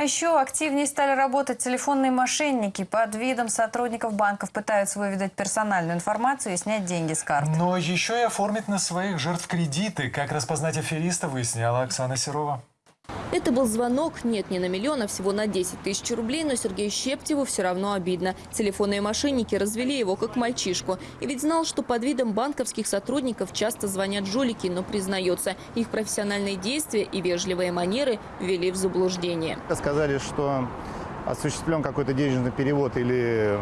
А еще активнее стали работать телефонные мошенники. Под видом сотрудников банков пытаются выведать персональную информацию и снять деньги с карт. Но еще и оформить на своих жертв кредиты. Как распознать афериста, выясняла Оксана Серова. Это был звонок, нет, не на миллион, а всего на 10 тысяч рублей, но Сергею Щептеву все равно обидно. Телефонные мошенники развели его как мальчишку. И ведь знал, что под видом банковских сотрудников часто звонят жулики, но признается, их профессиональные действия и вежливые манеры ввели в заблуждение. Сказали, что осуществлен какой-то денежный перевод или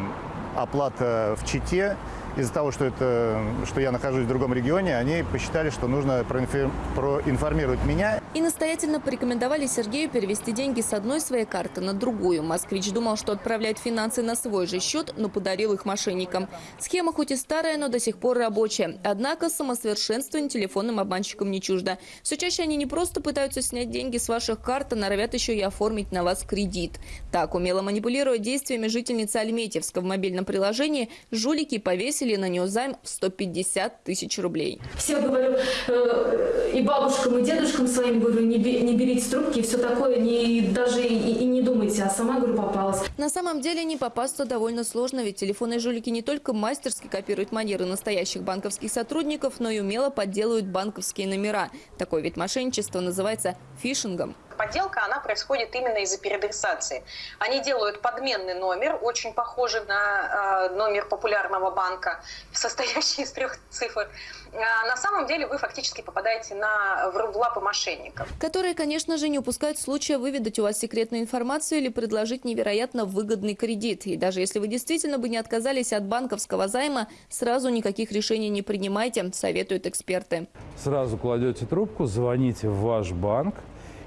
оплата в Чите. Из-за того, что, это, что я нахожусь в другом регионе, они посчитали, что нужно проинформировать меня. И настоятельно порекомендовали Сергею перевести деньги с одной своей карты на другую. Москвич думал, что отправляет финансы на свой же счет, но подарил их мошенникам. Схема хоть и старая, но до сих пор рабочая. Однако самосовершенствование телефонным обманщикам не чуждо. Все чаще они не просто пытаются снять деньги с ваших карт, а норовят еще и оформить на вас кредит. Так, умело манипулируя действиями жительницы Альметьевска в мобильном приложении, жулики повесили на нее займ в 150 тысяч рублей. Всем говорю, э, и бабушкам, и дедушкам своим говорю, не, не берите трубки все такое, не, даже и, и не думайте, а сама, говорю, попалась. На самом деле не попасться довольно сложно, ведь телефонные жулики не только мастерски копируют манеры настоящих банковских сотрудников, но и умело подделывают банковские номера. Такой вид мошенничества называется фишингом. Подделка, она происходит именно из-за переадресации. Они делают подменный номер, очень похожий на э, номер популярного банка, состоящий из трех цифр. А на самом деле вы фактически попадаете на, в лапы мошенников. Которые, конечно же, не упускают случая выведать у вас секретную информацию или предложить невероятно выгодный кредит. И даже если вы действительно бы не отказались от банковского займа, сразу никаких решений не принимайте, советуют эксперты. Сразу кладете трубку, звоните в ваш банк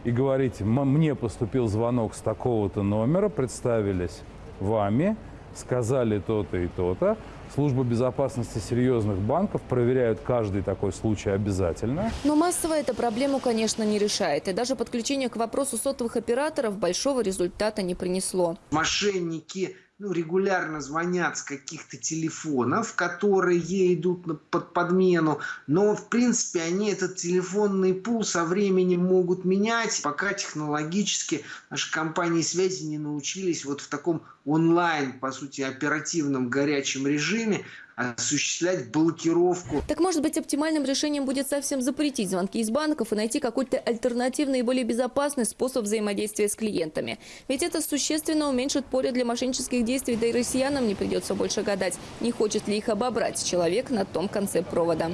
и говорите, «М- мне поступил звонок с такого-то номера, представились вами, сказали то-то и то-то. Служба безопасности серьезных банков проверяют каждый такой случай обязательно. Но массово эта проблему, конечно, не решает. И даже подключение к вопросу сотовых операторов большого результата не принесло. мошенники ну, регулярно звонят с каких-то телефонов, которые идут на- под подмену, но в принципе они этот телефонный пул со временем могут менять, пока технологически наши компании связи не научились вот в таком онлайн, по сути, оперативном горячем режиме осуществлять блокировку Так может быть оптимальным решением будет совсем запретить звонки из банков и найти какой-то альтернативный и более безопасный способ взаимодействия с клиентами. Ведь это существенно уменьшит поле для мошеннических действий, да и россиянам не придется больше гадать, не хочет ли их обобрать человек на том конце провода.